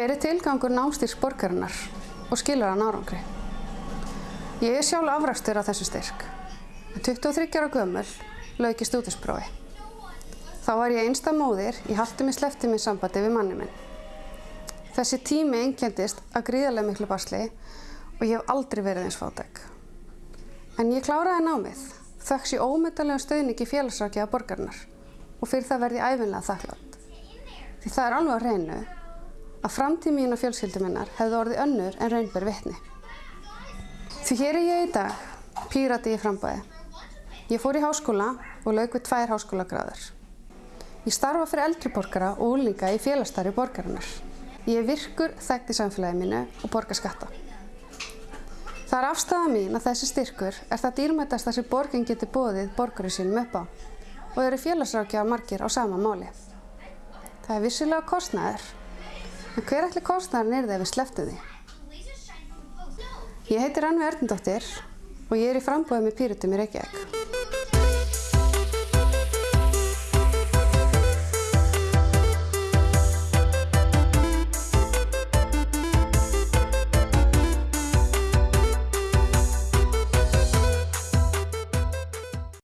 Hver er tilgangur námstýrs borgarinnar og skilur hann árangri? Ég er sjálf afrakstur á þessu styrk. 23 ára gömul lauk í stúdinsprófi. Þá var ég einsta móðir í slefti minn sambandi við manni minn. Þessi tími einkendist að gríðarlega miklu basli og ég hef aldrei verið eins fátæk. En ég kláraði námið, þöks ég ómyndalega stöðningi félagsrákjaða borgarinnar og fyrir það verði æfinlega þakklátt. Því það er alveg á reynu að framtíð mín og fjölskyldu minnar hefði orðið önnur en raunber vitni. Því hér er ég í dag, pírati í frambæði. Ég fór í háskóla og lauk við tvær háskólagráður. Ég starfa fyrir eldri borgara og úlinga í félagsstarfi borgarinnar. Ég virkur þekkt í samfélagi mínu og borgar skatta. Það er afstæða mín að þessi styrkur er það dýrmætasta sem borgin getur bóðið borgaru sínum upp á og eru félagsrákjaðar margir á sama máli. Það er vissilega kostnæður, en hver ætli kostnæðurinn er það ef við sleftum því? Ég heiti Rannvi Erndóttir og ég er í frambóði með Pírutum í Reykjavík.